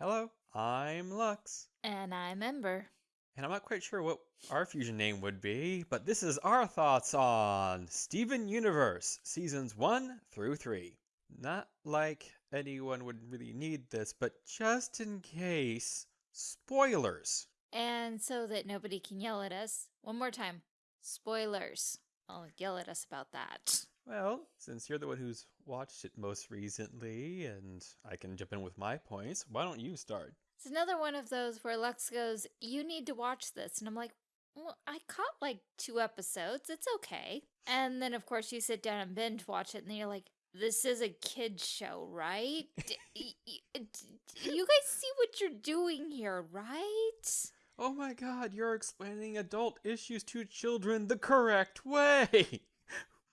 Hello, I'm Lux. And I'm Ember. And I'm not quite sure what our fusion name would be, but this is our thoughts on Steven Universe, seasons 1 through 3. Not like anyone would really need this, but just in case, spoilers. And so that nobody can yell at us, one more time spoilers. I'll yell at us about that. Well, since you're the one who's watched it most recently, and I can jump in with my points, why don't you start? It's another one of those where Lux goes, You need to watch this. And I'm like, Well, I caught like two episodes. It's okay. And then, of course, you sit down and binge watch it, and then you're like, This is a kid's show, right? You guys see what you're doing here, right? Oh my god, you're explaining adult issues to children the correct way!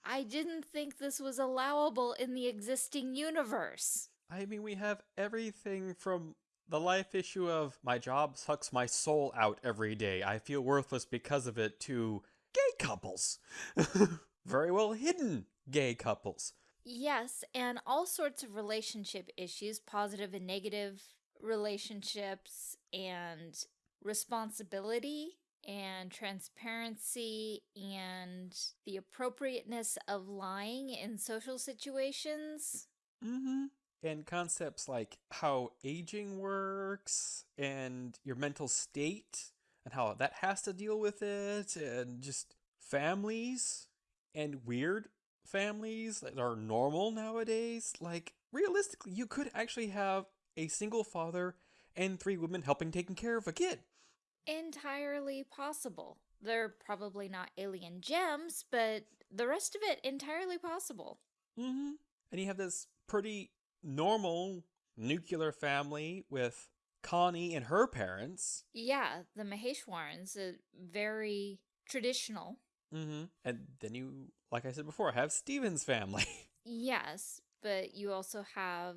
I didn't think this was allowable in the existing universe. I mean, we have everything from the life issue of my job sucks my soul out every day. I feel worthless because of it to gay couples. Very well hidden gay couples. Yes, and all sorts of relationship issues, positive and negative relationships, and responsibility and transparency and the appropriateness of lying in social situations. Mm-hmm. And concepts like how aging works and your mental state and how that has to deal with it and just families and weird families that are normal nowadays. Like realistically you could actually have a single father and three women helping taking care of a kid entirely possible they're probably not alien gems but the rest of it entirely possible mm-hmm and you have this pretty normal nuclear family with Connie and her parents. Yeah, the Maheshwarans, uh, very traditional. Mm-hmm. And then you, like I said before, have Steven's family. yes, but you also have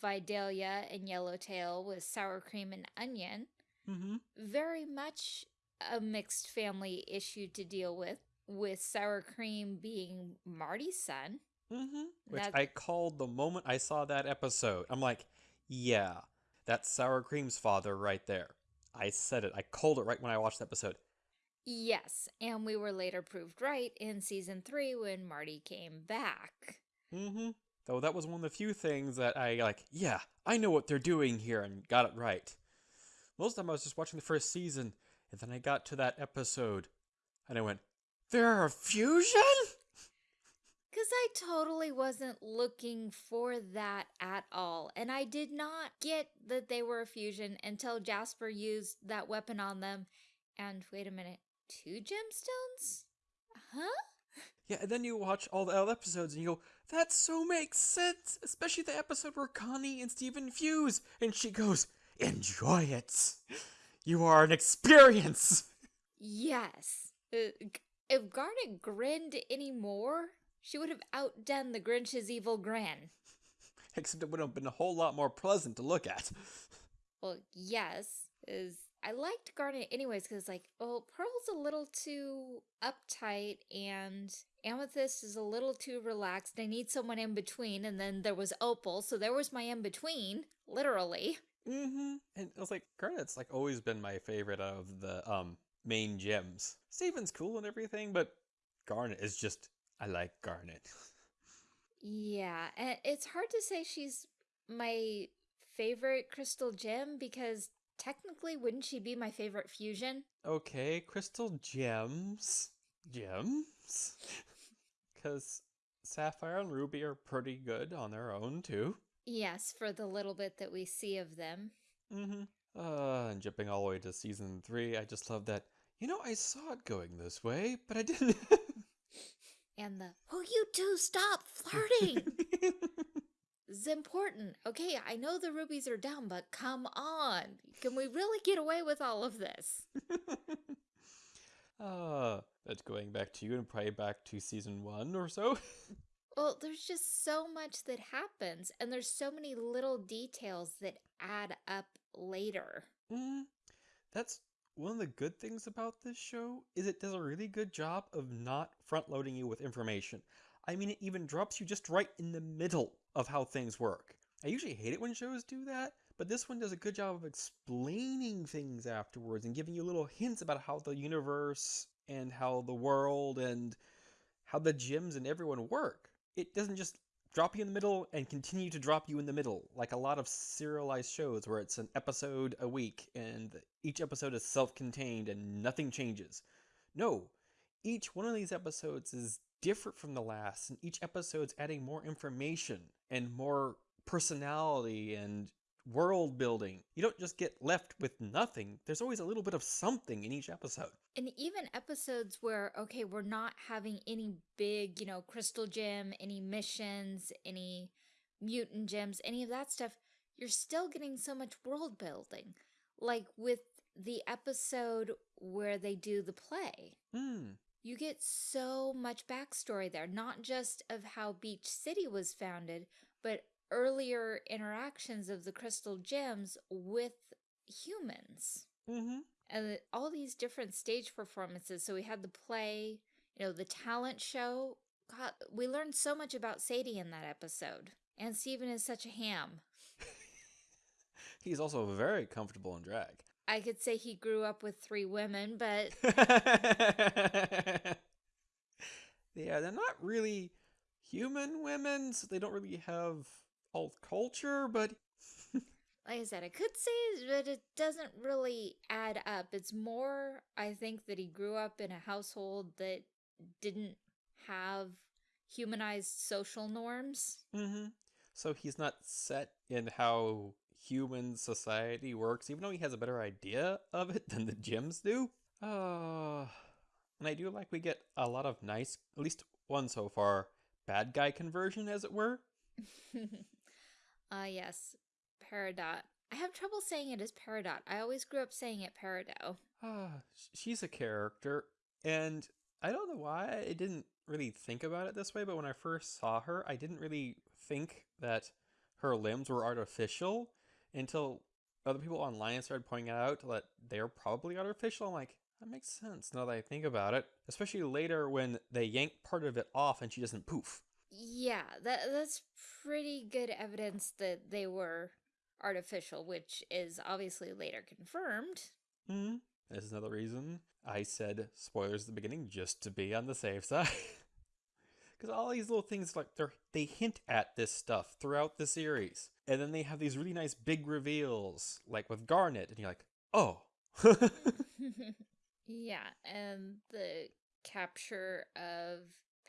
Vidalia and Yellowtail with sour cream and onion. Mm-hmm. Very much a mixed family issue to deal with, with sour cream being Marty's son. Mm-hmm. Which I called the moment I saw that episode. I'm like, yeah, that's sour cream's father right there. I said it. I called it right when I watched the episode. Yes, and we were later proved right in season three when Marty came back. Mm-hmm. Though that was one of the few things that I like, yeah, I know what they're doing here and got it right. Most of the time I was just watching the first season, and then I got to that episode, and I went, They're a fusion? Because I totally wasn't looking for that at all. And I did not get that they were a fusion until Jasper used that weapon on them. And wait a minute, two gemstones? Huh? Yeah, and then you watch all the other episodes and you go, that so makes sense. Especially the episode where Connie and Steven fuse. And she goes, enjoy it. You are an experience. Yes. Uh, if Garnet grinned anymore, she would have outdone the Grinch's evil grin. Except it would have been a whole lot more pleasant to look at. Well, yes, is I liked Garnet anyways because like, well, Pearl's a little too uptight and Amethyst is a little too relaxed. I need someone in between, and then there was Opal, so there was my in between, literally. Mm-hmm. And I was like, Garnet's like always been my favorite of the um main gems. Steven's cool and everything, but Garnet is just I like Garnet. yeah, and it's hard to say she's my favorite crystal gem because technically wouldn't she be my favorite fusion? Okay, crystal gems. Gems? Because Sapphire and Ruby are pretty good on their own too. Yes, for the little bit that we see of them. Mm-hmm. Uh, and jumping all the way to season three, I just love that, you know, I saw it going this way, but I didn't and the "Oh, you two stop flirting." is important. Okay, I know the rubies are down, but come on. Can we really get away with all of this? uh, that's going back to you and probably back to season one or so. Well, there's just so much that happens, and there's so many little details that add up later. Mm, that's one of the good things about this show is it does a really good job of not front loading you with information. I mean, it even drops you just right in the middle of how things work. I usually hate it when shows do that, but this one does a good job of explaining things afterwards and giving you little hints about how the universe and how the world and how the gems and everyone work. It doesn't just drop you in the middle and continue to drop you in the middle, like a lot of serialized shows where it's an episode a week and each episode is self contained and nothing changes. No, each one of these episodes is different from the last, and each episode's adding more information and more personality and world building. You don't just get left with nothing. There's always a little bit of something in each episode. And even episodes where, okay, we're not having any big, you know, crystal gem, any missions, any mutant gems, any of that stuff, you're still getting so much world building. Like with the episode where they do the play. Hmm. You get so much backstory there, not just of how Beach City was founded, but earlier interactions of the crystal gems with humans. Mm-hmm. And all these different stage performances. So we had the play, you know, the talent show. God, we learned so much about Sadie in that episode. And Steven is such a ham. He's also very comfortable in drag. I could say he grew up with three women, but yeah, they're not really human women, so they don't really have alt culture, but like I said, I could say that it doesn't really add up. It's more, I think, that he grew up in a household that didn't have humanized social norms. Mm-hmm. So he's not set in how human society works, even though he has a better idea of it than the gems do. Uh, and I do like we get a lot of nice, at least one so far, bad guy conversion, as it were. Ah, uh, yes. Peridot. I have trouble saying it as Peridot. I always grew up saying it Peridot. Ah, she's a character, and I don't know why I didn't really think about it this way, but when I first saw her, I didn't really think that her limbs were artificial until other people online started pointing out that they're probably artificial. I'm like, that makes sense now that I think about it. Especially later when they yank part of it off and she doesn't poof. Yeah, that that's pretty good evidence that they were artificial, which is obviously later confirmed. Hmm. That's another reason I said spoilers at the beginning just to be on the safe side. Because all these little things, like they they hint at this stuff throughout the series, and then they have these really nice big reveals, like with Garnet, and you're like, oh. yeah, and the capture of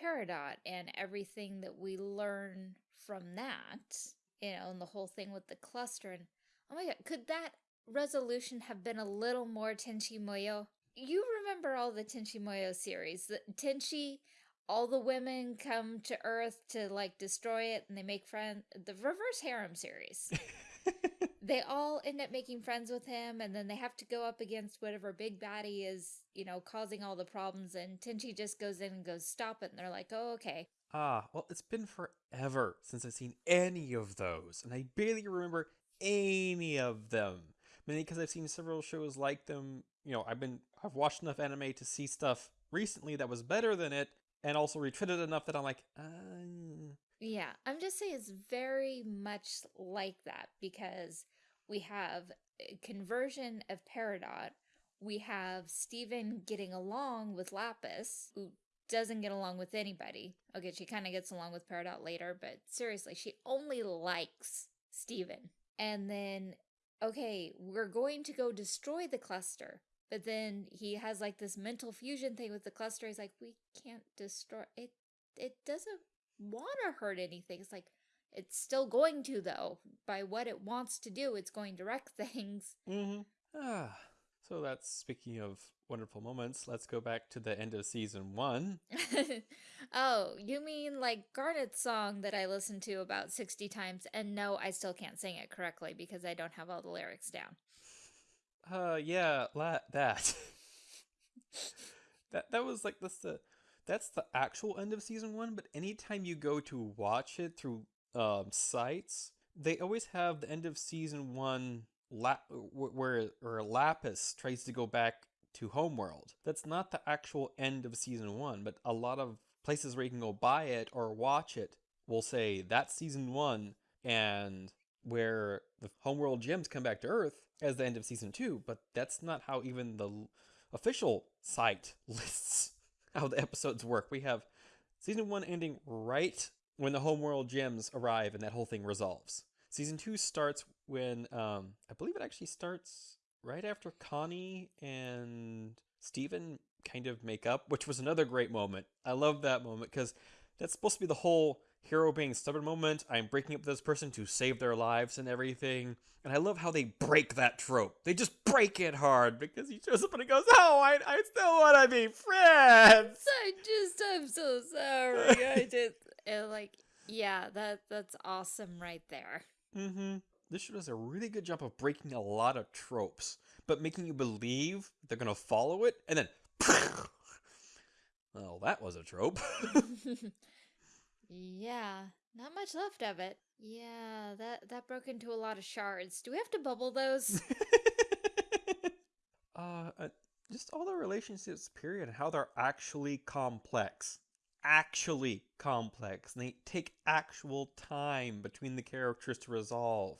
Peridot and everything that we learn from that, you know, and the whole thing with the cluster. And oh my god, could that resolution have been a little more Tenchi Muyo? You remember all the Tenchi Muyo series. The Tenchi, all the women come to Earth to like destroy it and they make friends. The reverse harem series. they all end up making friends with him and then they have to go up against whatever big baddie is, you know, causing all the problems and Tenchi just goes in and goes, stop it. And they're like, oh, okay. Ah, well, it's been forever since I've seen any of those, and I barely remember any of them. Mainly because I've seen several shows like them. You know, I've been I've watched enough anime to see stuff recently that was better than it, and also retreated enough that I'm like, uh... yeah. I'm just saying it's very much like that because we have eh, conversion of Peridot. We have Steven getting along with Lapis, who doesn't get along with anybody. Okay, she kind of gets along with Peridot later, but seriously, she only likes Steven. And then, okay, we're going to go destroy the cluster. But then he has like this mental fusion thing with the cluster. He's like, we can't destroy it. It doesn't want to hurt anything. It's like, it's still going to, though. By what it wants to do, it's going to wreck things. Mm-hmm. Ah. So that's speaking of wonderful moments. Let's go back to the end of season one. oh, you mean like Garnet's song that I listened to about 60 times? And no, I still can't sing it correctly because I don't have all the lyrics down. Uh, yeah, la- that. that that was like this the that's the actual end of season one. But anytime you go to watch it through um sites, they always have the end of season one where where Lapis tries to go back to Homeworld. That's not the actual end of season one, but a lot of places where you can go buy it or watch it will say that's season one, and where the homeworld gems come back to Earth as the end of season two, but that's not how even the official site lists how the episodes work. We have season one ending right when the homeworld gems arrive and that whole thing resolves. Season two starts when um, I believe it actually starts right after Connie and Steven kind of make up, which was another great moment. I love that moment because that's supposed to be the whole hero being stubborn moment. I'm breaking up with this person to save their lives and everything. And I love how they break that trope. They just break it hard because he shows up and he goes, Oh, I, I still want to be friends. I just, I'm so sorry. I did. And like, yeah, that that's awesome right there. Mm-hmm. This show does a really good job of breaking a lot of tropes, but making you believe they're gonna follow it, and then, well, that was a trope. yeah, not much left of it. Yeah, that that broke into a lot of shards. Do we have to bubble those? uh, uh, just all the relationships, period, and how they're actually complex. Actually complex. And they take actual time between the characters to resolve.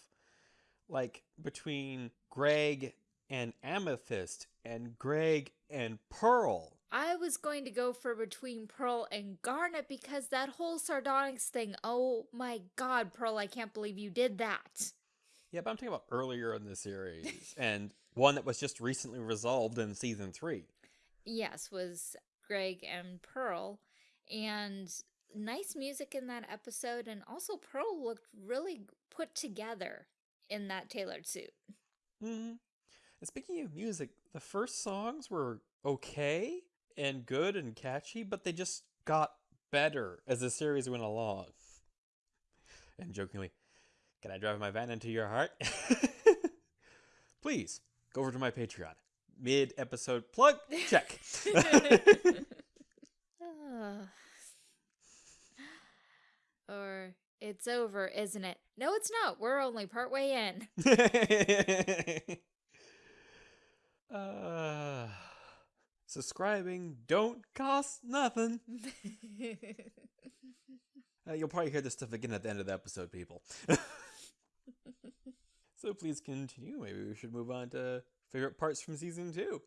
Like between Greg and Amethyst and Greg and Pearl. I was going to go for between Pearl and Garnet because that whole sardonyx thing. Oh my god, Pearl, I can't believe you did that. Yeah, but I'm talking about earlier in the series and one that was just recently resolved in season three. Yes, was Greg and Pearl. And nice music in that episode. And also, Pearl looked really put together in that tailored suit. Mm-hmm. And speaking of music, the first songs were okay and good and catchy, but they just got better as the series went along. And jokingly, can I drive my van into your heart? Please go over to my Patreon. Mid episode plug, check. Or it's over, isn't it? No, it's not. We're only partway in. uh, subscribing don't cost nothing. Uh, you'll probably hear this stuff again at the end of the episode, people. so please continue. Maybe we should move on to favorite parts from season two.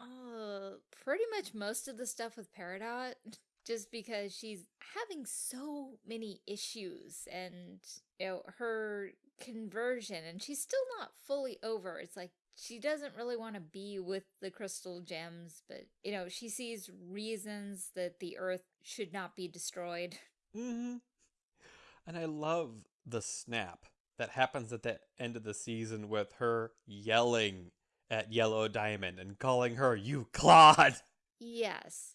Uh, pretty much most of the stuff with Peridot, just because she's having so many issues and, you know, her conversion, and she's still not fully over. It's like she doesn't really want to be with the crystal gems, but, you know, she sees reasons that the earth should not be destroyed. Mm-hmm. And I love the snap that happens at the end of the season with her yelling at Yellow Diamond and calling her, You clod! Yes.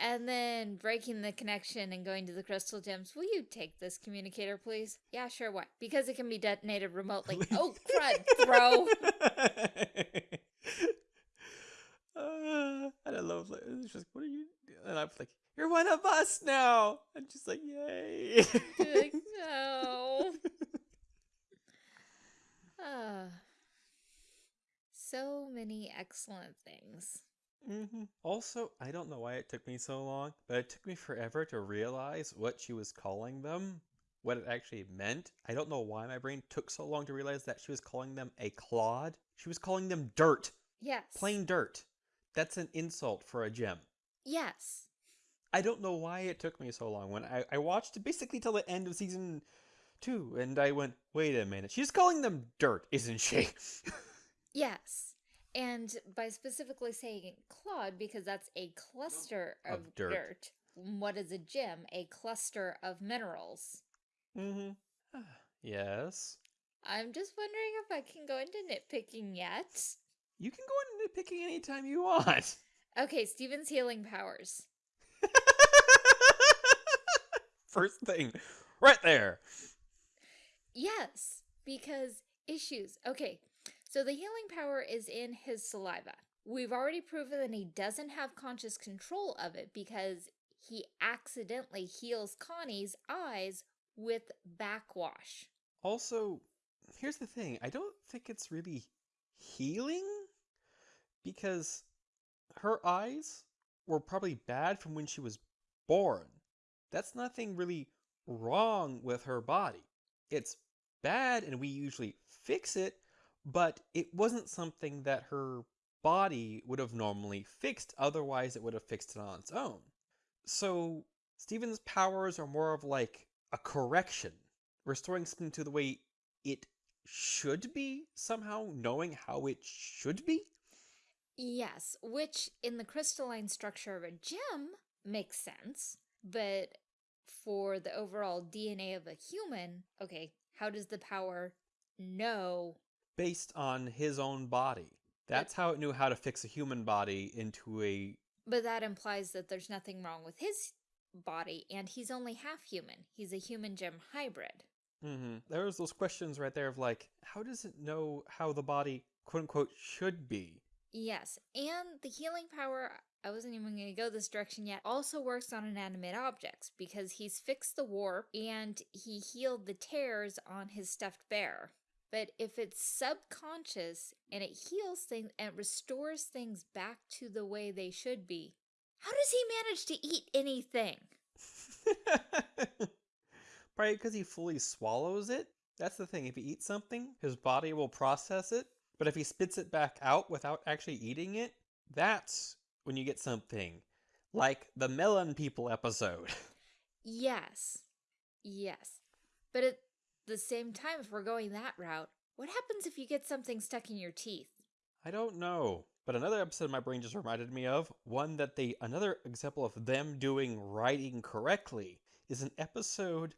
And then breaking the connection and going to the crystal gems. Will you take this communicator, please? Yeah, sure. What? Because it can be detonated remotely. oh, crud! Throw. uh, and I love like, it's just what are you? Doing? And I'm like, you're one of us now. And she's like, yay! like, no. Ah. So many excellent things. Mm-hmm. Also, I don't know why it took me so long, but it took me forever to realize what she was calling them, what it actually meant. I don't know why my brain took so long to realize that she was calling them a clod. She was calling them dirt. Yes. Plain dirt. That's an insult for a gem. Yes. I don't know why it took me so long. When I, I watched basically till the end of season two, and I went, wait a minute, she's calling them dirt, isn't she? yes. And by specifically saying clod, because that's a cluster of, Of dirt. dirt. What is a gem? A cluster of minerals. mm-hmm. yes. I'm just wondering if I can go into nitpicking yet. You can go into nitpicking anytime you want. Okay, Steven's healing powers. First thing, right there. Yes, because issues. Okay, so the healing power is in his saliva. We've already proven that he doesn't have conscious control of it because he accidentally heals Connie's eyes with backwash. Also, here's the thing I don't think it's really healing because her eyes were probably bad from when she was born. That's nothing really wrong with her body. It's bad and we usually fix it, but it wasn't something that her body would have normally fixed, otherwise, it would have fixed it on its own. So, Steven's powers are more of like a correction, restoring something to the way it should be, somehow knowing how it should be. Yes, which in the crystalline structure of a gem makes sense, but for the overall DNA of a human, okay, how does the power know? Based on his own body. That's how it knew how to fix a human body into a. But that implies that there's nothing wrong with his body, and he's only half human. He's a human gem hybrid. Mm-hmm. There's those questions right there of like, how does it know how the body, quote unquote, should be? Yes, and the healing power, I wasn't even going to go this direction yet, also works on inanimate objects because he's fixed the warp and he healed the tears on his stuffed bear. But if it's subconscious and it heals things and restores things back to the way they should be, how does he manage to eat anything? Probably because he fully swallows it. That's the thing. If he eats something, his body will process it. But if he spits it back out without actually eating it, that's when you get something like the Melon People episode. Yes. Yes. But at the same time, if we're going that route, what happens if you get something stuck in your teeth? I don't know. But another episode my brain just reminded me of, one that they, another example of them doing writing correctly, is an episode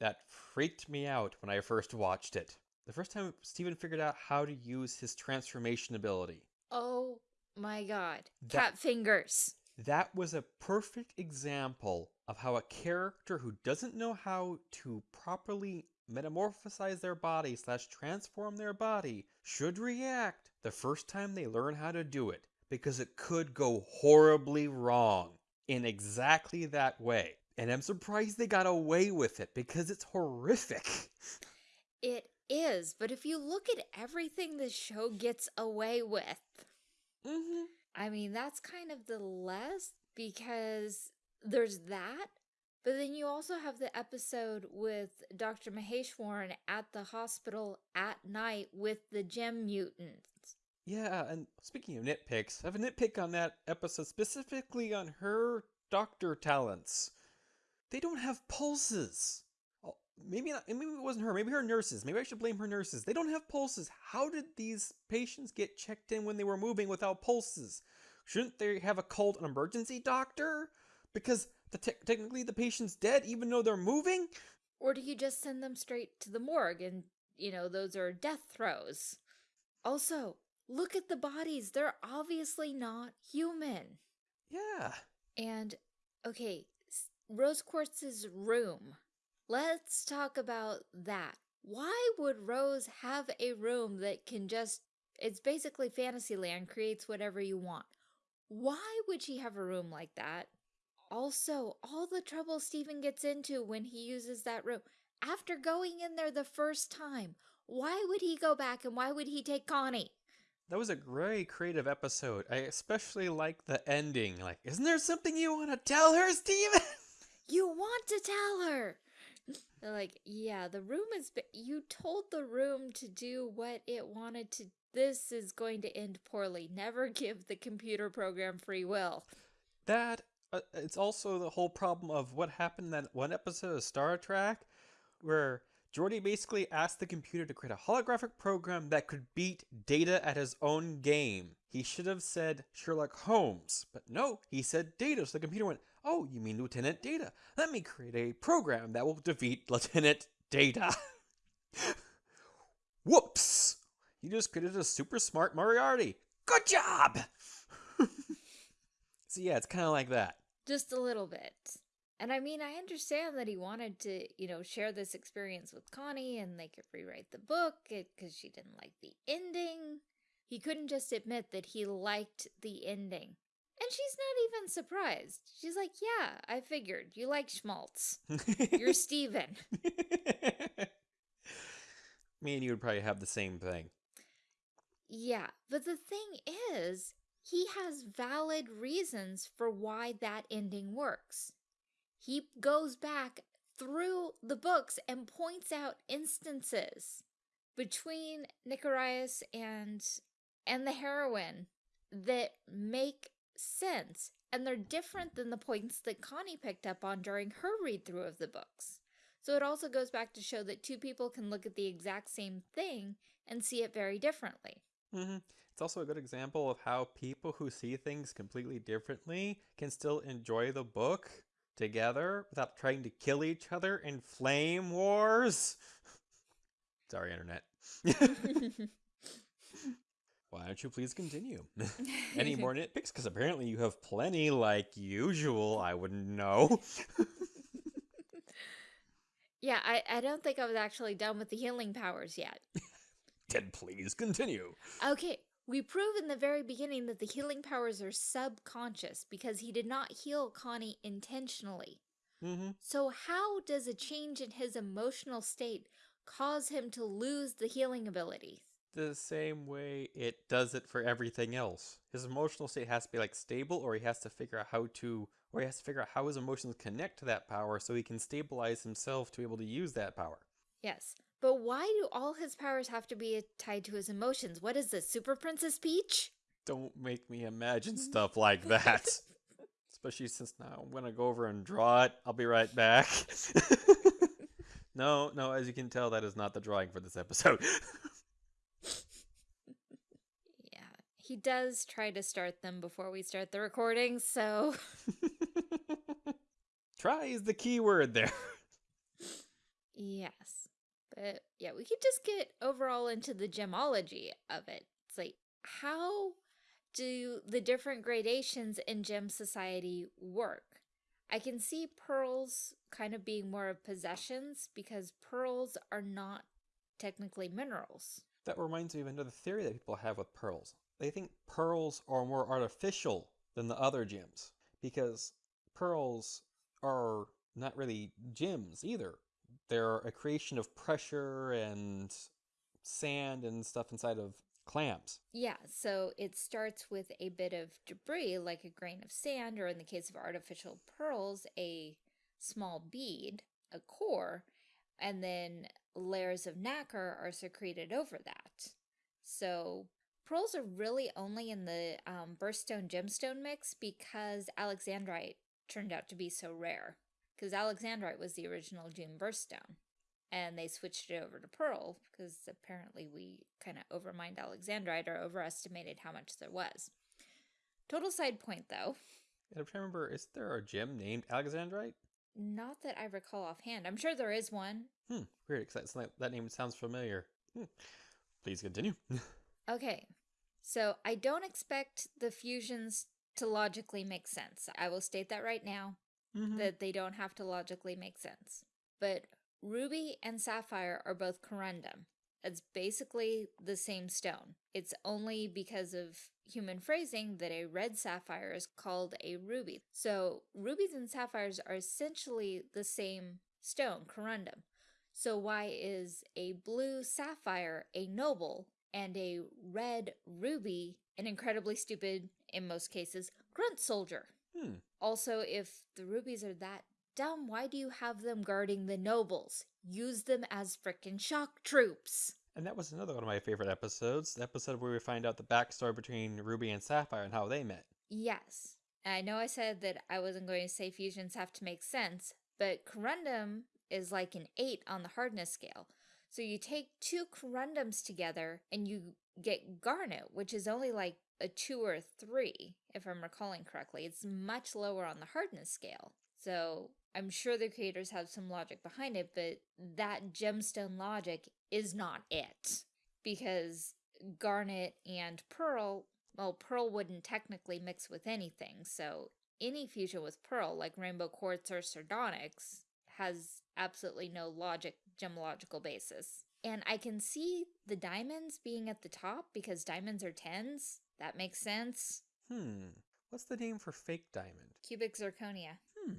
that freaked me out when I first watched it. The first time Steven figured out how to use his transformation ability. Oh my god. That- Cat fingers. That was a perfect example of how a character who doesn't know how to properly metamorphosize their body slash transform their body should react the first time they learn how to do it because it could go horribly wrong in exactly that way. And I'm surprised they got away with it because it's horrific. It is, but if you look at everything the show gets away with, hmm I mean, that's kind of the less because there's that. But then you also have the episode with Dr. Maheshwaran at the hospital at night with the gem mutants. Yeah, and speaking of nitpicks, I have a nitpick on that episode specifically on her doctor talents. They don't have pulses. Oh, Maybe not, maybe it wasn't her. Maybe her nurses. Maybe I should blame her nurses. They don't have pulses. How did these patients get checked in when they were moving without pulses? Shouldn't they have a called an emergency doctor? Because the te- technically the patient's dead even though they're moving. Or do you just send them straight to the morgue and, you know, those are death throes? Also, look at the bodies. They're obviously not human. Yeah. And, okay, Rose Quartz's room. Let's talk about that. Why would Rose have a room that can just, it's basically Fantasyland, creates whatever you want? Why would she have a room like that? Also, all the trouble Steven gets into when he uses that room, after going in there the first time, why would he go back and why would he take Connie? That was a very creative episode. I especially like the ending. Like, isn't there something you want to tell her, Steven? You want to tell her. Like, yeah, the room is. You told the room to do what it wanted to. This is going to end poorly. Never give the computer program free will. that Uh, it's also the whole problem of what happened in that one episode of Star Trek where Geordi basically asked the computer to create a holographic program that could beat Data at his own game. He should have said Sherlock Holmes, but no, he said Data. So the computer went, "Oh, you mean Lieutenant Data? Let me create a program that will defeat Lieutenant Data." Whoops! You just created a super smart Moriarty. Good job! so yeah, it's kind of like that. Just a little bit. And I mean, I understand that he wanted to, you know, share this experience with Connie and they could rewrite the book eh, because she didn't like the ending. He couldn't just admit that he liked the ending. And she's not even surprised. She's like, yeah, I figured. You like schmaltz. You're Steven. Me and you would probably have the same thing. Yeah, but the thing is, he has valid reasons for why that ending works. He goes back through the books and points out instances between Nicorius and and the heroine that make sense and they're different than the points that Connie picked up on during her read through of the books. So it also goes back to show that two people can look at the exact same thing and see it very differently. Mm-hmm. It's also a good example of how people who see things completely differently can still enjoy the book together without trying to kill each other in flame wars. Sorry, internet. Why don't you please continue? Any more nitpicks? Because apparently you have plenty like usual. I wouldn't know. yeah, I, I don't think I was actually done with the healing powers yet. then please continue. Okay, we prove in the very beginning that the healing powers are subconscious because he did not heal Connie intentionally. Mm -hmm. So how does a change in his emotional state cause him to lose the healing abilities? The same way it does it for everything else. His emotional state has to be like stable or he has to figure out how to or he has to figure out how his emotions connect to that power so he can stabilize himself to be able to use that power. Yes. But why do all his powers have to be tied to his emotions? What is this, Super Princess Peach? Don't make me imagine stuff like that. Especially since now I'm going to go over and draw it. I'll be right back. no, no, as you can tell, that is not the drawing for this episode. yeah, he does try to start them before we start the recording, so... try is the key word there. Yes. But yeah, we could just get overall into the gemology of it. It's like, how do the different gradations in gem society work? I can see pearls kind of being more of possessions because pearls are not technically minerals. That reminds me of another theory that people have with pearls. They think pearls are more artificial than the other gems because pearls are not really gems either they're a creation of pressure and sand and stuff inside of clamps. Yeah, so it starts with a bit of debris, like a grain of sand, or in the case of artificial pearls, a small bead, a core, and then layers of nacre are secreted over that. So pearls are really only in the um, birthstone gemstone mix because alexandrite turned out to be so rare because Alexandrite was the original June birthstone. And they switched it over to Pearl because apparently we kind of overmined Alexandrite or overestimated how much there was. Total side point though. I'm trying to remember, is there a gem named Alexandrite? Not that I recall offhand. I'm sure there is one. Hmm, weird, because that, that name sounds familiar. Hmm. Please continue. okay, so I don't expect the fusions to logically make sense. I will state that right now mm -hmm. that they don't have to logically make sense. But ruby and sapphire are both corundum. It's basically the same stone. It's only because of human phrasing that a red sapphire is called a ruby. So rubies and sapphires are essentially the same stone, corundum. So why is a blue sapphire a noble and a red ruby an incredibly stupid, in most cases, grunt soldier? Hmm. Also, if the rubies are that dumb, why do you have them guarding the nobles? Use them as frickin' shock troops. And that was another one of my favorite episodes, the episode where we find out the backstory between Ruby and Sapphire and how they met. Yes. I know I said that I wasn't going to say fusions have to make sense, but corundum is like an 8 on the hardness scale. So you take two corundums together and you get garnet, which is only like a 2 or a 3, if I'm recalling correctly. It's much lower on the hardness scale. So I'm sure the creators have some logic behind it, but that gemstone logic is not it. Because garnet and pearl, well, pearl wouldn't technically mix with anything, so any fusion with pearl, like rainbow quartz or sardonyx, has absolutely no logic, gemological basis. And I can see the diamonds being at the top because diamonds are tens. That makes sense. Hmm. What's the name for fake diamond? Cubic zirconia. Hmm.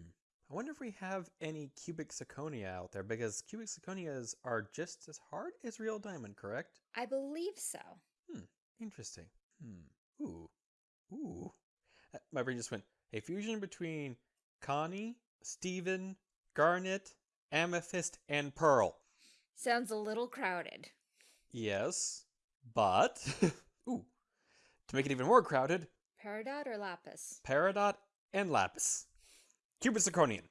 I wonder if we have any cubic zirconia out there because cubic zirconias are just as hard as real diamond, correct? I believe so. Hmm. Interesting. Hmm. Ooh. Ooh. Uh, my brain just went, a fusion between Connie, Steven, Garnet, Amethyst and Pearl. Sounds a little crowded. Yes, but ooh, to make it even more crowded, Peridot or Lapis? Peridot and Lapis. Cupid Zirconian.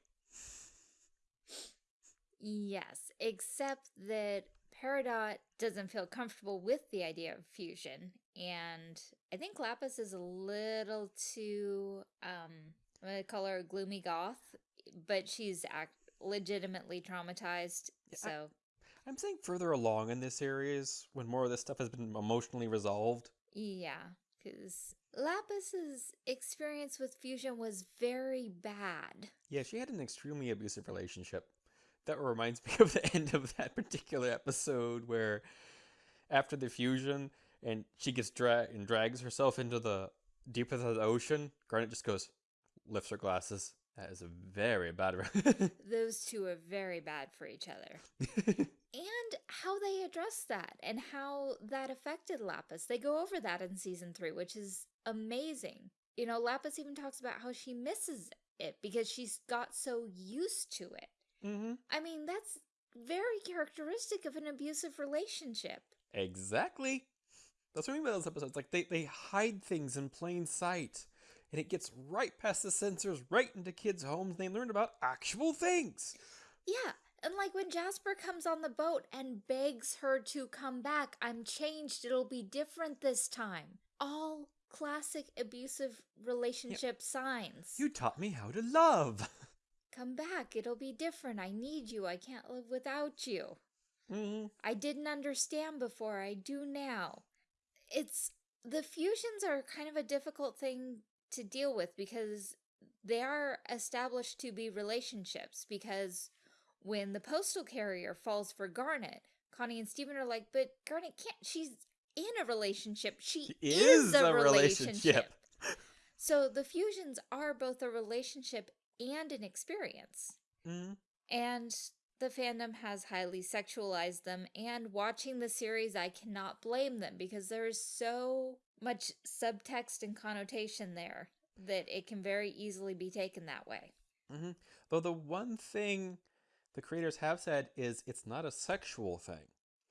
Yes, except that Peridot doesn't feel comfortable with the idea of fusion, and I think Lapis is a little too, um, I'm gonna call her a gloomy goth, but she's act legitimately traumatized, Yeah, I- so I'm saying further along in this series, when more of this stuff has been emotionally resolved. yeah, because Lapis's experience with fusion was very bad. Yeah, she had an extremely abusive relationship. That reminds me of the end of that particular episode where after the fusion and she gets dragged and drags herself into the deep of the ocean, Garnet just goes, lifts her glasses. That is a very bad Those two are very bad for each other. and how they address that and how that affected Lapis. They go over that in season three, which is amazing. You know, Lapis even talks about how she misses it because she's got so used to it. hmm I mean, that's very characteristic of an abusive relationship. Exactly. That's what I mean by those episodes. Like they, they hide things in plain sight. And it gets right past the censors, right into kids' homes, and they learn about actual things. Yeah, and like when Jasper comes on the boat and begs her to come back, I'm changed, it'll be different this time. All classic abusive relationship signs. You taught me how to love. Come back, it'll be different. I need you. I can't live without you. hmm I didn't understand before. I do now. It's the fusions are kind of a difficult thing to deal with because they are established to be relationships because when the postal carrier falls for Garnet, Connie and Steven are like, but Garnet can't. She's in a relationship. She, She is, is a, a relationship. relationship. so the fusions are both a relationship and an experience. hmm And the fandom has highly sexualized them. And watching the series, I cannot blame them because there is so much subtext and connotation there that it can very easily be taken that way. hmm Though the one thing the creators have said is it's not a sexual thing.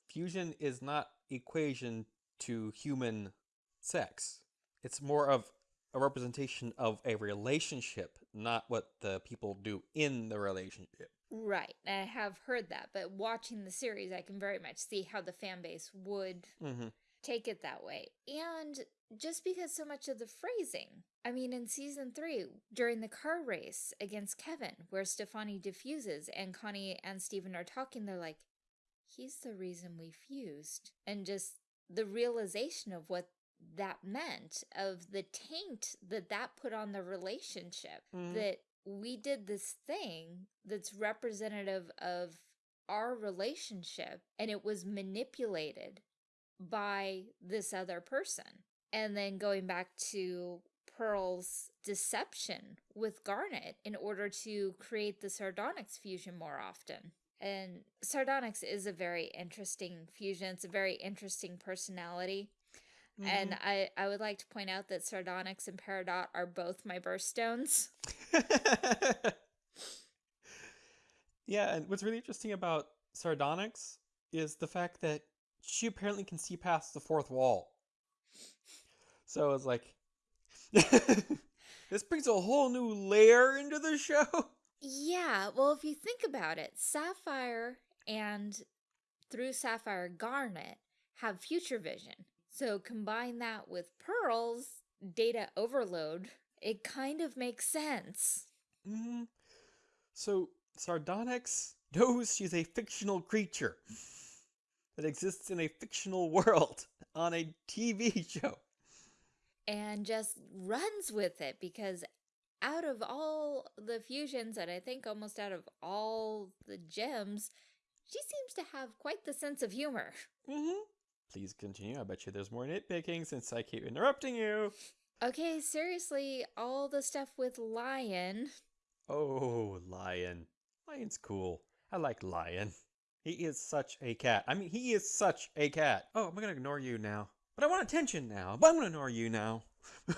Fusion is not equation to human sex. It's more of a representation of a relationship, not what the people do in the relationship. Right. I have heard that, but watching the series, I can very much see how the fan base would hmm take it that way. And just because so much of the phrasing, I mean, in season three, during the car race against Kevin, where Stevonnie diffuses and Connie and Steven are talking, they're like, he's the reason we fused. And just the realization of what that meant, of the taint that that put on the relationship, Mhm. that we did this thing that's representative of our relationship and it was manipulated by this other person. And then going back to Pearl's deception with Garnet in order to create the Sardonyx fusion more often. And Sardonyx is a very interesting fusion. It's a very interesting personality. And mm-hmm. I, I would like to point out that Sardonyx and Peridot are both my birthstones. yeah, and what's really interesting about Sardonyx is the fact that she apparently can see past the fourth wall. So it's like, this brings a whole new layer into the show. Yeah, well, if you think about it, Sapphire and through Sapphire Garnet have future vision. So combine that with Pearl's data overload, it kind of makes sense. hmm So Sardonyx knows she's a fictional creature that exists in a fictional world on a TV show. And just runs with it because out of all the fusions, and I think almost out of all the gems, she seems to have quite the sense of humor. hmm Please continue. I bet you there's more nitpicking since I keep interrupting you. Okay, seriously, all the stuff with Lion. Oh, Lion. Lion's cool. I like Lion. He is such a cat. I mean, he is such a cat. Oh, I'm gonna ignore you now. But I want attention now. But I'm gonna ignore you now.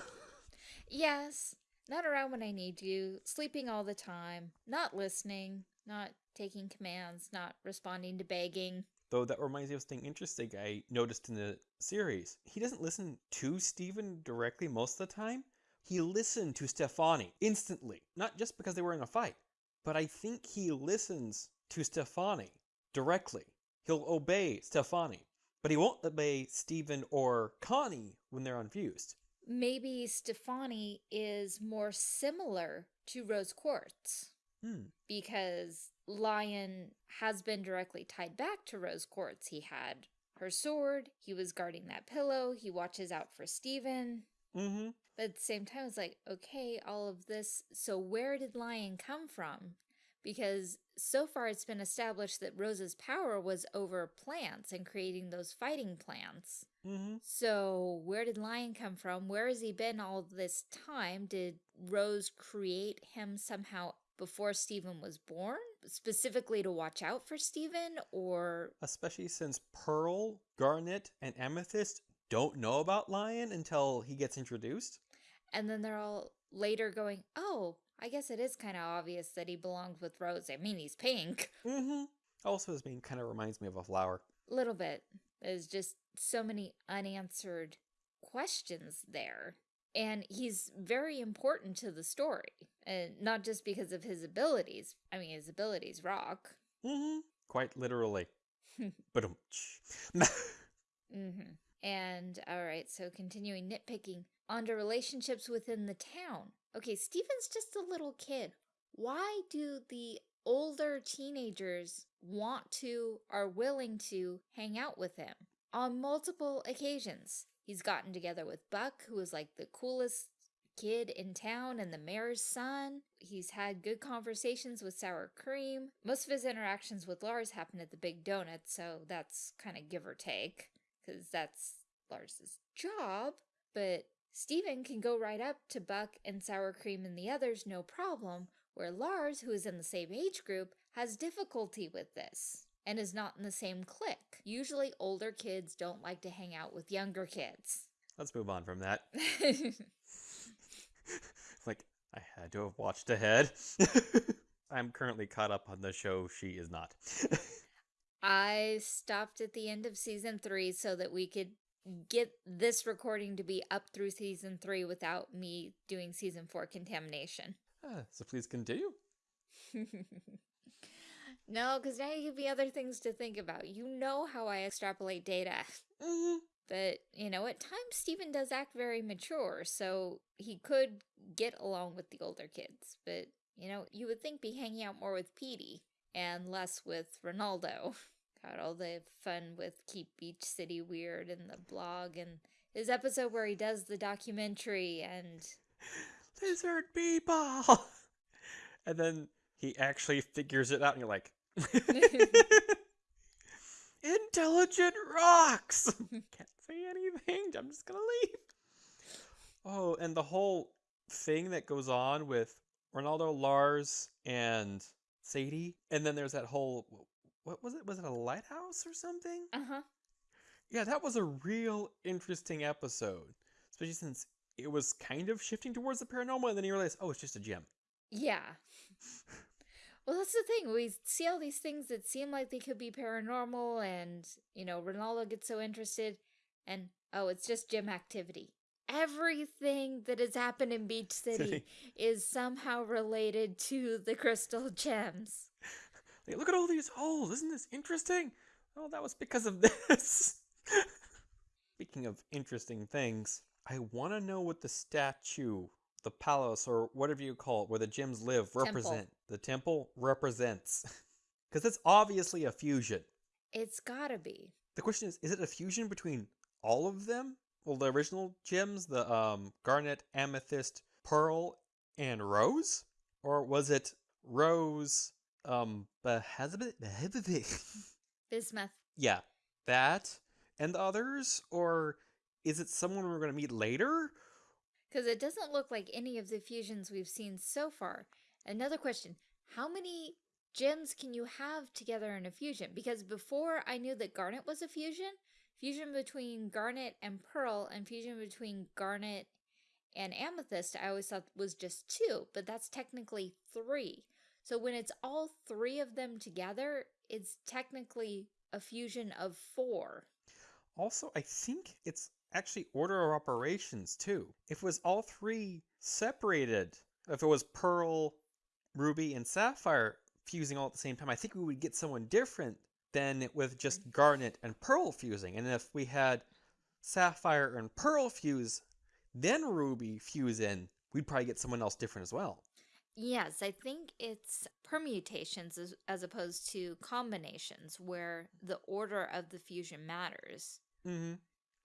Yes, not around when I need you, sleeping all the time, not listening, Not taking commands, not responding to begging. Though that reminds me of something interesting I noticed in the series. He doesn't listen to Steven directly most of the time. He listened to Stevonnie instantly, not just because they were in a fight, but I think he listens to Stevonnie directly. He'll obey Stevonnie, but he won't obey Steven or Connie when they're unfused. Maybe Stevonnie is more similar to Rose Quartz Hmm. because Lion has been directly tied back to Rose Quartz. He had her sword, he was guarding that pillow, he watches out for Steven. Mm-hmm. But at the same time, it's like, okay, all of this. So where did Lion come from? Because so far it's been established that Rose's power was over plants and creating those fighting plants. Mm-hmm. So where did Lion come from? Where has he been all this time? Did Rose create him somehow before Steven was born? Specifically to watch out for Steven? Or Especially since Pearl, Garnet, and Amethyst don't know about Lion until he gets introduced. and then they're all later going, oh, I guess it is kind of obvious that he belongs with Rose. I mean, he's pink. Mm-hmm. Also, his name kind of reminds me of a flower. little bit. There's just so many unanswered questions there. And he's very important to the story. And not just because of his abilities. I mean, his abilities rock. Mm-hmm. Quite literally. but um. hmm And, all right, so continuing nitpicking onto relationships within the town. Okay, Steven's just a little kid. Why do the older teenagers want to, are willing to hang out with him? On multiple occasions. He's gotten together with Buck, who is like the coolest kid in town and the mayor's son. He's had good conversations with Sour Cream. Most of his interactions with Lars happen at the Big Donut, so that's kind of give or take, because that's Lars's job. But Steven can go right up to Buck and Sour Cream and the others no problem, where Lars, who is in the same age group, has difficulty with this and is not in the same clique. Usually older kids don't like to hang out with younger kids. Let's move on from that. like, I had to have watched ahead. I'm currently caught up on the show she is not. I stopped at the end of season three so that we could get this recording to be up through season three without me doing season four contamination. Ah, so please continue. no, because now you give me other things to think about. You know how I extrapolate data. Mhm. But, you know, at times Steven does act very mature, so he could get along with the older kids. But, you know, you would think be hanging out more with Peedee and less with Ronaldo. Got all the fun with Keep Beach City Weird and the blog and his episode where he does the documentary and Lizard people! and then he actually figures it out, and you're like, Intelligent rocks! Can't say anything. I'm just gonna leave. Oh, and the whole thing that goes on with Ronaldo, Lars, and Sadie, and then there's that whole what was it? Was it a lighthouse or something? uh-huh. Yeah, that was a real interesting episode, especially since it was kind of shifting towards the paranormal, and then you realize, oh, it's just a gem. Yeah. Well, that's the thing. We see all these things that seem like they could be paranormal, and, you know, Ronaldo gets so interested, and, oh, it's just gem activity. Everything that has happened in Beach City is somehow related to the crystal gems. Like, look at all these holes. Isn't this interesting? Oh, that was because of this. Speaking of interesting things, I want to know what the statue, the palace, or whatever you call it, where the gems live, Temple. represent. The temple represents. Because it's obviously a fusion. It's gotta be. The question is, is it a fusion between all of them? Well, the original gems, the um, garnet, amethyst, pearl, and rose? Or was it rose, um? Bismuth. yeah, that and the others? Or is it someone we're going to meet later? Because it doesn't look like any of the fusions we've seen so far. Another question How many gems can you have together in a fusion? Because before I knew that Garnet was a fusion, fusion between Garnet and Pearl, and fusion between Garnet and Amethyst, I always thought was just two, but that's technically three. So when it's all three of them together, it's technically a fusion of four. Also, I think it's actually order of operations too. If it was all three separated, if it was Pearl, Ruby, and Sapphire fusing all at the same time, I think we would get someone different than with just Garnet and Pearl fusing. And if we had Sapphire and Pearl fuse, then Ruby fuse in, we'd probably get someone else different as well. Yes, I think it's permutations as, as opposed to combinations where the order of the fusion matters. Mm-hmm.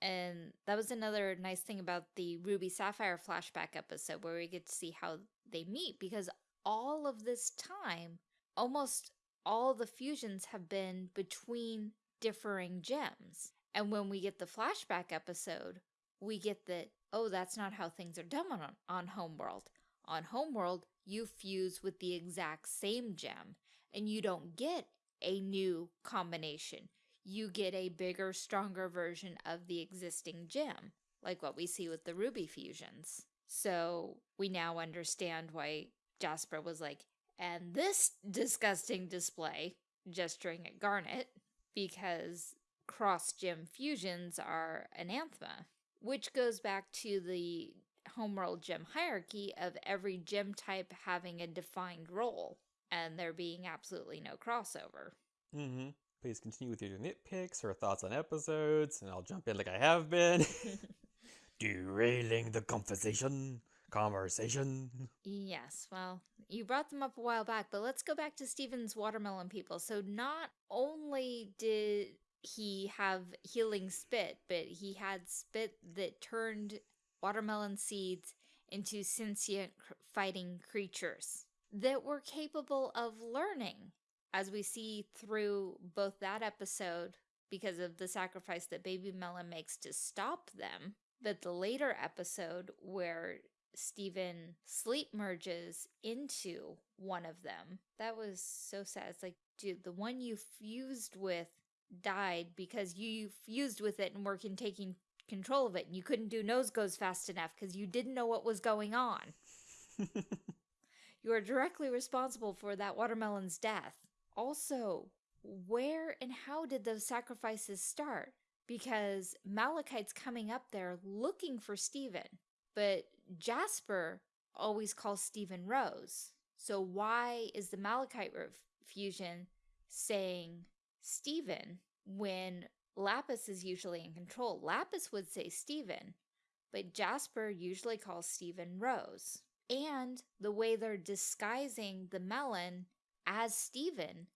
And that was another nice thing about the Ruby Sapphire flashback episode where we get to see how they meet because all of this time, almost all the fusions have been between differing gems. And when we get the flashback episode, we get that, oh, that's not how things are done on, on Homeworld. On Homeworld, you fuse with the exact same gem, and you don't get a new combination. You get a bigger, stronger version of the existing gem, like what we see with the Ruby fusions. So we now understand why Jasper was like, and this disgusting display, gesturing at Garnet, because cross gem fusions are anathema, which goes back to the homeworld gem hierarchy of every gem type having a defined role and there being absolutely no crossover. Mm-hmm. Please continue with your nitpicks or thoughts on episodes, and I'll jump in like I have been. Derailing the conversation. Conversation. Yes, well, you brought them up a while back, but let's go back to Steven's watermelon people. So not only did he have healing spit, but he had spit that turned watermelon seeds into sentient fighting creatures that were capable of learning, as we see through both that episode because of the sacrifice that Baby Melon makes to stop them, but the later episode where Steven sleep merges into one of them. That was so sad. It's like, dude, the one you fused with died because you fused with it and were in taking control of it and you couldn't do nose goes fast enough because you didn't know what was going on. you are directly responsible for that watermelon's death. Also, where and how did those sacrifices start? Because Malachite's coming up there looking for Steven, but Jasper always calls Steven Rose. So why is the Malachite fusion saying Steven when Lapis is usually in control. Lapis would say Steven, but Jasper usually calls Steven Rose. And the way they're disguising the melon as Steven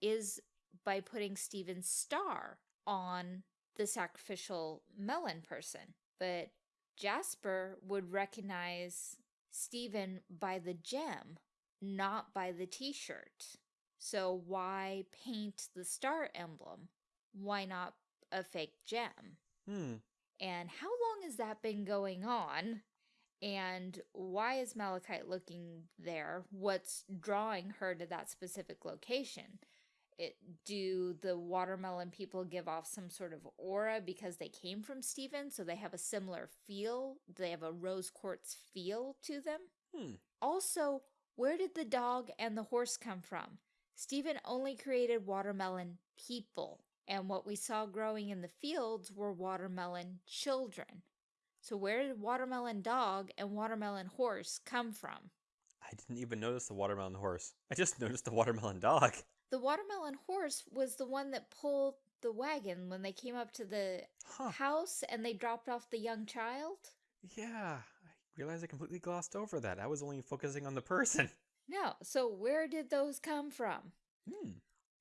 is by putting Steven's star on the sacrificial melon person. But Jasper would recognize Steven by the gem, not by the t-shirt. So why paint the star emblem? Why not a fake gem. Hmm. And how long has that been going on? And why is Malachite looking there? What's drawing her to that specific location? It, do the watermelon people give off some sort of aura because they came from Steven, so they have a similar feel? They have a rose quartz feel to them? Hmm. Also, where did the dog and the horse come from? Steven only created watermelon people and what we saw growing in the fields were watermelon children. So where did watermelon dog and watermelon horse come from? I didn't even notice the watermelon horse. I just noticed the watermelon dog. The watermelon horse was the one that pulled the wagon when they came up to the huh. house and they dropped off the young child. Yeah, I realized I completely glossed over that. I was only focusing on the person. No, so where did those come from? Hmm.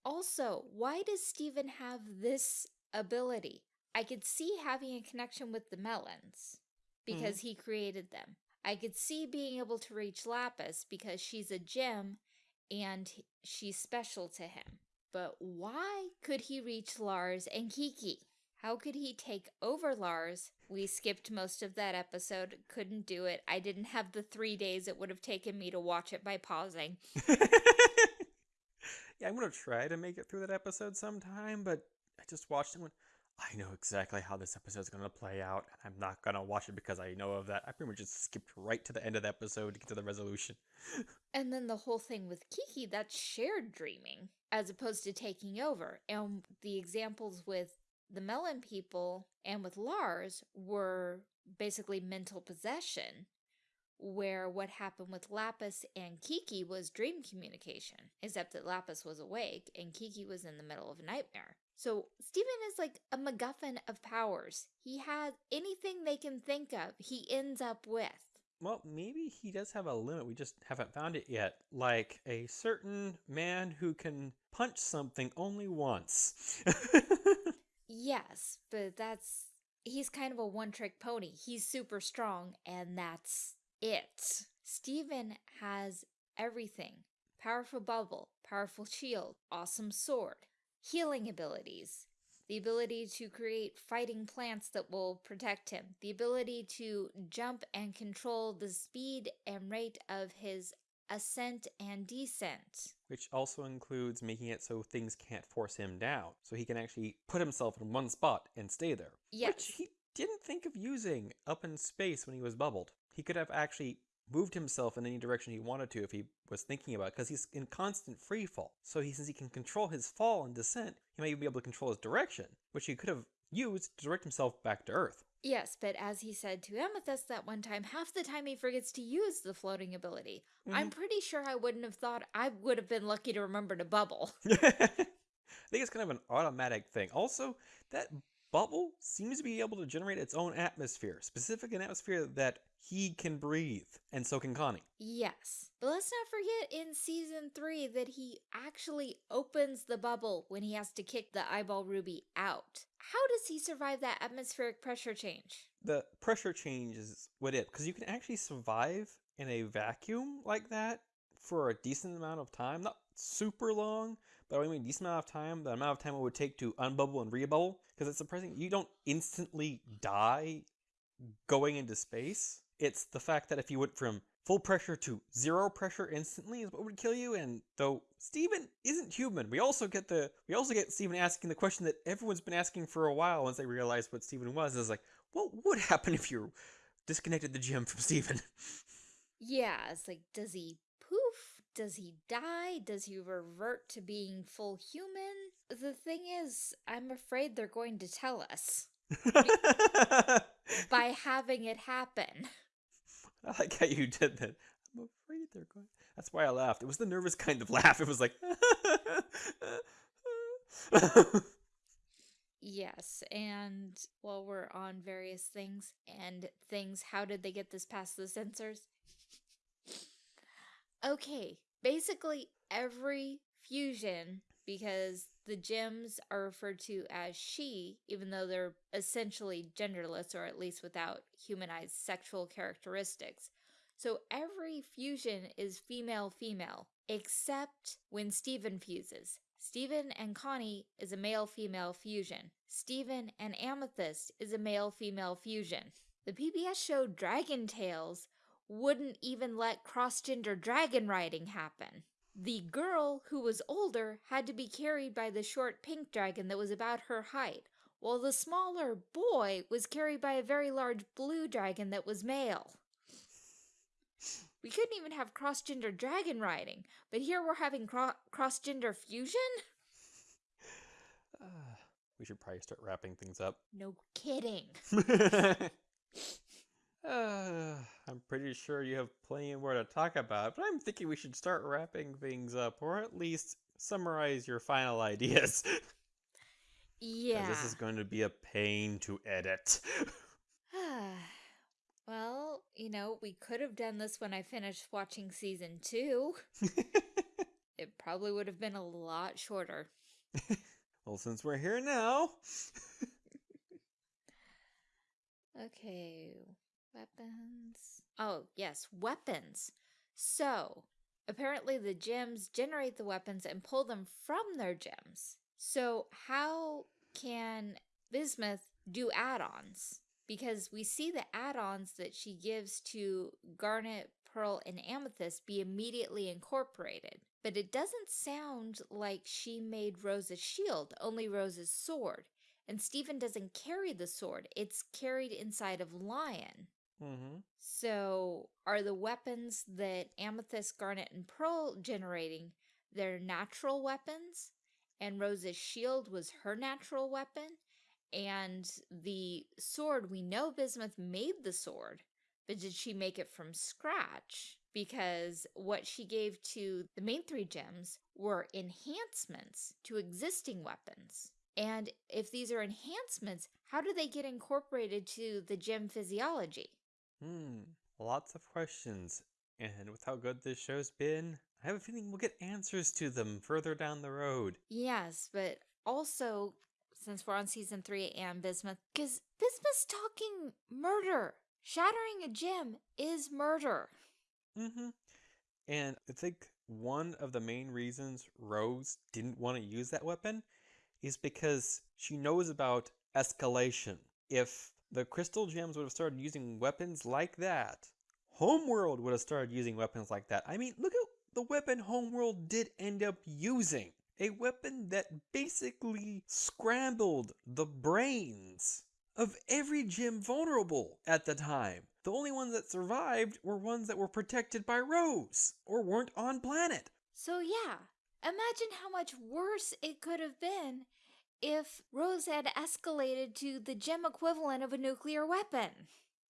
Also, why does Steven have this ability? I could see having a connection with the melons because mm. he created them. I could see being able to reach Lapis because she's a gem and she's special to him. But why could he reach Lars and Kiki? How could he take over Lars? We skipped most of that episode, couldn't do it. I didn't have the three days it would have taken me to watch it by pausing. yeah, I'm gonna try to make it through that episode sometime, but I just watched it and went, I know exactly how this episode is going to play out, and I'm not going to watch it because I know of that. I pretty much just skipped right to the end of the episode to get to the resolution. and then the whole thing with Kiki, that's shared dreaming as opposed to taking over. And the examples with the Melon people and with Lars were basically mental possession where what happened with Lapis and Kiki was dream communication, except that Lapis was awake and Kiki was in the middle of a nightmare. So Steven is like a MacGuffin of powers. He has anything they can think of, he ends up with. Well, maybe he does have a limit. We just haven't found it yet. Like a certain man who can punch something only once. yes, but that's. He's kind of a one trick pony. He's super strong, and that's it. Steven has everything powerful bubble, powerful shield, awesome sword, healing abilities, the ability to create fighting plants that will protect him, the ability to jump and control the speed and rate of his ascent and descent. Which also includes making it so things can't force him down, so he can actually put himself in one spot and stay there. Yes. Which he didn't think of using up in space when he was bubbled. He could have actually moved himself in any direction he wanted to if he was thinking about it, because he's in constant free fall. So he, since he can control his fall and descent, he might even be able to control his direction, which he could have used to direct himself back to Earth. Yes, but as he said to Amethyst that one time, half the time he forgets to use the floating ability. Mm -hmm. I'm pretty sure I wouldn't have thought I would have been lucky to remember to bubble. I think it's kind of an automatic thing. Also, that bubble seems to be able to generate its own atmosphere, specific an atmosphere that he can breathe, and so can Connie. Yes. But let's not forget in season three that he actually opens the bubble when he has to kick the eyeball ruby out. How does he survive that atmospheric pressure change? The pressure change is what it, because you can actually survive in a vacuum like that for a decent amount of time. Not super long, but I mean decent amount of time, the amount of time it would take to unbubble and rebubble, because it's surprising you don't instantly die going into space. It's the fact that if you went from full pressure to zero pressure instantly is what would kill you. And though Steven isn't human, we also get the we also get Steven asking the question that everyone's been asking for a while once they realized what Steven was. Is like, what would happen if you disconnected the gem from Steven? Yeah, it's like, does he poof? Does he die? Does he revert to being full human? The thing is, I'm afraid they're going to tell us. by having it happen. I like how you did that. I'm afraid they're going. That's why I laughed. It was the nervous kind of laugh. It was like. yes, and while we're on various things and things, how did they get this past the censors? Okay, basically every fusion because the gems are referred to as she, even though they're essentially genderless or at least without humanized sexual characteristics. So every fusion is female-female, except when Steven fuses. Steven and Connie is a male-female fusion. Steven and Amethyst is a male-female fusion. The PBS show Dragon Tales wouldn't even let cross-gender dragon riding happen. The girl, who was older, had to be carried by the short pink dragon that was about her height, while the smaller boy was carried by a very large blue dragon that was male. We couldn't even have cross-gender dragon riding, but here we're having cro cross-gender fusion? Uh, we should probably start wrapping things up. No kidding. Uh, I'm pretty sure you have plenty more to talk about, but I'm thinking we should start wrapping things up, or at least summarize your final ideas. yeah. This is going to be a pain to edit. well, you know, we could have done this when I finished watching season two. it probably would have been a lot shorter. well, since we're here now. okay, Weapons. Oh, yes, weapons. So, apparently the gems generate the weapons and pull them from their gems. So, how can Bismuth do add-ons? Because we see the add-ons that she gives to Garnet, Pearl, and Amethyst be immediately incorporated. But it doesn't sound like she made Rose's shield, only Rose's sword. And Steven doesn't carry the sword, it's carried inside of Lion. Mm-hmm. So, are the weapons that Amethyst, Garnet, and Pearl generating their natural weapons? And Rose's shield was her natural weapon? And the sword, we know Bismuth made the sword, but did she make it from scratch? Because what she gave to the main three gems were enhancements to existing weapons. And if these are enhancements, how do they get incorporated to the gem physiology? Hmm. Lots of questions. And with how good this show's been, I have a feeling we'll get answers to them further down the road. Yes, but also, since we're on season three and Bismuth, because Bismuth's talking murder. Shattering a gem is murder. Mm-hmm. And I think one of the main reasons Rose didn't want to use that weapon is because she knows about escalation. If the crystal gems would have started using weapons like that, Homeworld would have started using weapons like that. I mean, look at the weapon Homeworld did end up using. A weapon that basically scrambled the brains of every gem vulnerable at the time. The only ones that survived were ones that were protected by Rose or weren't on planet. So, yeah, imagine how much worse it could have been if Rose had escalated to the gem equivalent of a nuclear weapon.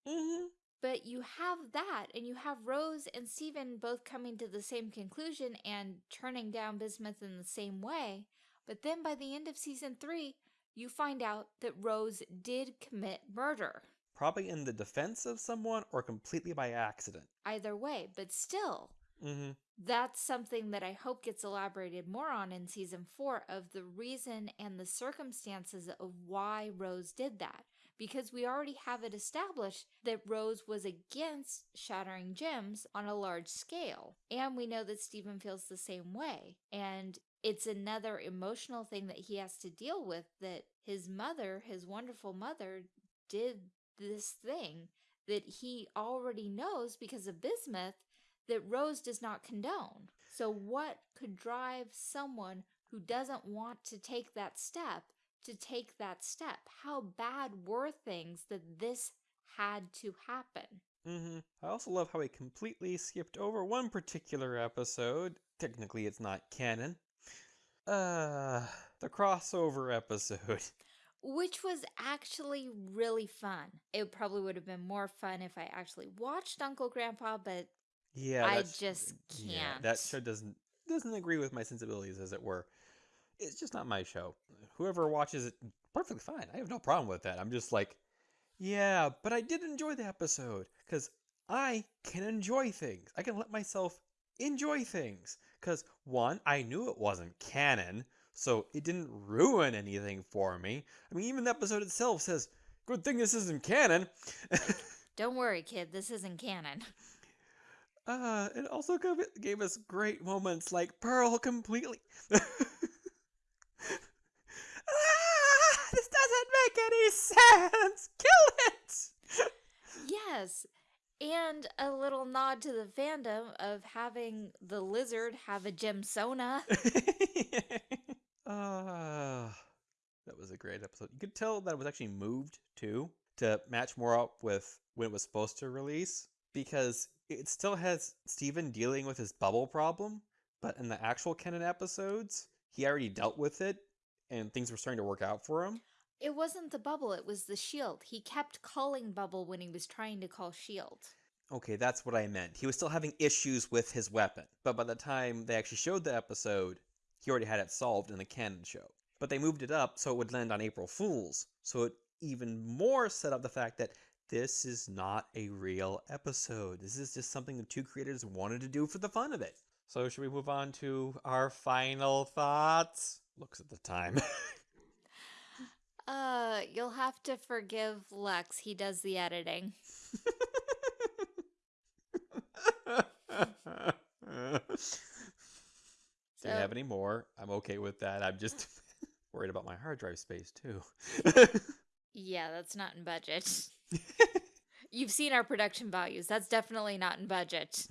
Mm-hmm. But you have that, and you have Rose and Steven both coming to the same conclusion and turning down Bismuth in the same way. But then by the end of season three, you find out that Rose did commit murder. Probably in the defense of someone or completely by accident. Either way, but still, Mm-hmm. that's something that I hope gets elaborated more on in season four of the reason and the circumstances of why Rose did that. Because we already have it established that Rose was against shattering gems on a large scale. And we know that Steven feels the same way. And it's another emotional thing that he has to deal with that his mother, his wonderful mother, did this thing that he already knows because of Bismuth that Rose does not condone. So, what could drive someone who doesn't want to take that step to take that step? How bad were things that this had to happen? Mm-hmm. I also love how he completely skipped over one particular episode. Technically, it's not canon. Uh, the crossover episode. Which was actually really fun. It probably would have been more fun if I actually watched Uncle Grandpa, but Yeah, I that's- just Yeah, that show doesn't doesn't agree with my sensibilities, as it were. It's just not my show. Whoever watches it, perfectly fine. I have no problem with that. I'm just like, yeah, but I did enjoy the episode because I can enjoy things. I can let myself enjoy things because one, I knew it wasn't canon, so it didn't ruin anything for me. I mean, even the episode itself says, "Good thing this isn't canon." Don't worry, kid, this isn't canon. Uh, it also gave, gave us great moments like Pearl completely. ah, this doesn't make any sense. Kill it. Yes. And a little nod to the fandom of having the lizard have a gemsona. Ah, that was a great episode. You could tell that it was actually moved too to match more up with when it was supposed to release because it still has Steven dealing with his bubble problem, but in the actual canon episodes, he already dealt with it and things were starting to work out for him. It wasn't the bubble, it was the shield. He kept calling bubble when he was trying to call shield. Okay, that's what I meant. He was still having issues with his weapon, but by the time they actually showed the episode, he already had it solved in the canon show. But they moved it up so it would land on April Fools, so it even more set up the fact that this is not a real episode. This is just something the two creators wanted to do for the fun of it. So, should we move on to our final thoughts? Looks at the time. Uh, you'll have to forgive Lex. He does the editing. Do you have any more? I'm okay with that. I'm just worried about my hard drive space too. Yeah, that's not in budget. You've seen our production values. That's definitely not in budget.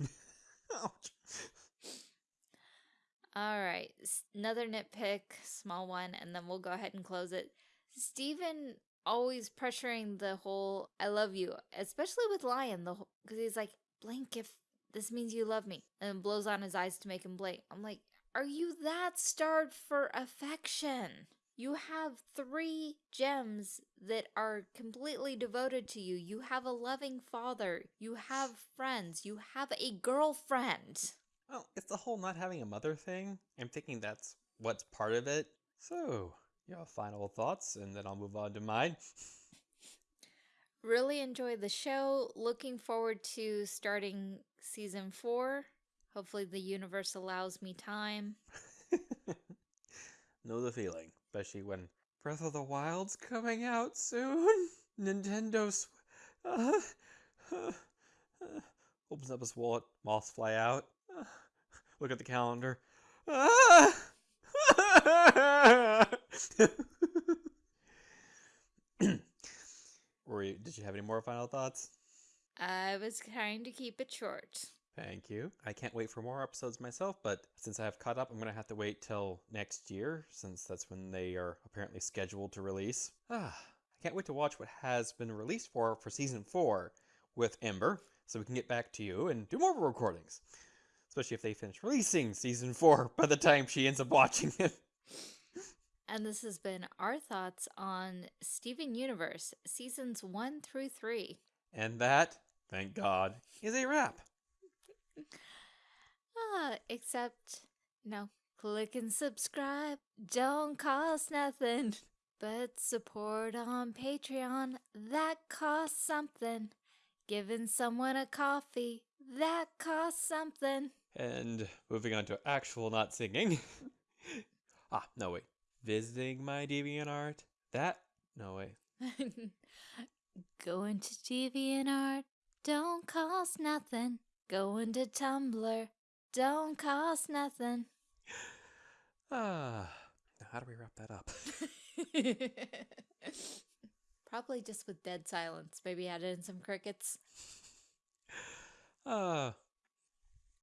All right. Another nitpick, small one, and then we'll go ahead and close it. Steven always pressuring the whole I love you, especially with Lion, the because he's like, blink if this means you love me, and blows on his eyes to make him blink. I'm like, are you that starved for affection? You have three gems that are completely devoted to you. You have a loving father. You have friends. You have a girlfriend. Well, it's the whole not having a mother thing. I'm thinking that's what's part of it. So, your final thoughts, and then I'll move on to mine. Really enjoyed the show. Looking forward to starting season four. Hopefully, the universe allows me time. know the feeling, especially when Breath of the Wild's coming out soon. Nintendo sw- uh, uh, uh, opens up his wallet, moths fly out. Look at the calendar. You, did you have any more final thoughts? I was trying to keep it short. Thank you. I can't wait for more episodes myself, but since I have caught up, I'm going to have to wait till next year, since that's when they are apparently scheduled to release. Ah, I can't wait to watch what has been released for for season four with Ember, so we can get back to you and do more recordings. Especially if they finish releasing season four by the time she ends up watching it. And this has been our thoughts on Steven Universe, seasons one through three. And that, thank God, is a wrap. Ah, except, no, click and subscribe. Don't cost nothing. But support on Patreon, that costs something. Giving someone a coffee, that costs something. And moving on to actual not singing. ah, no, wait. Visiting my DeviantArt? That? No way. Going to DeviantArt don't cost nothing. Going to Tumblr don't cost nothing. Ah, now how do we wrap that up? Probably just with dead silence. Maybe add in some crickets. Ah.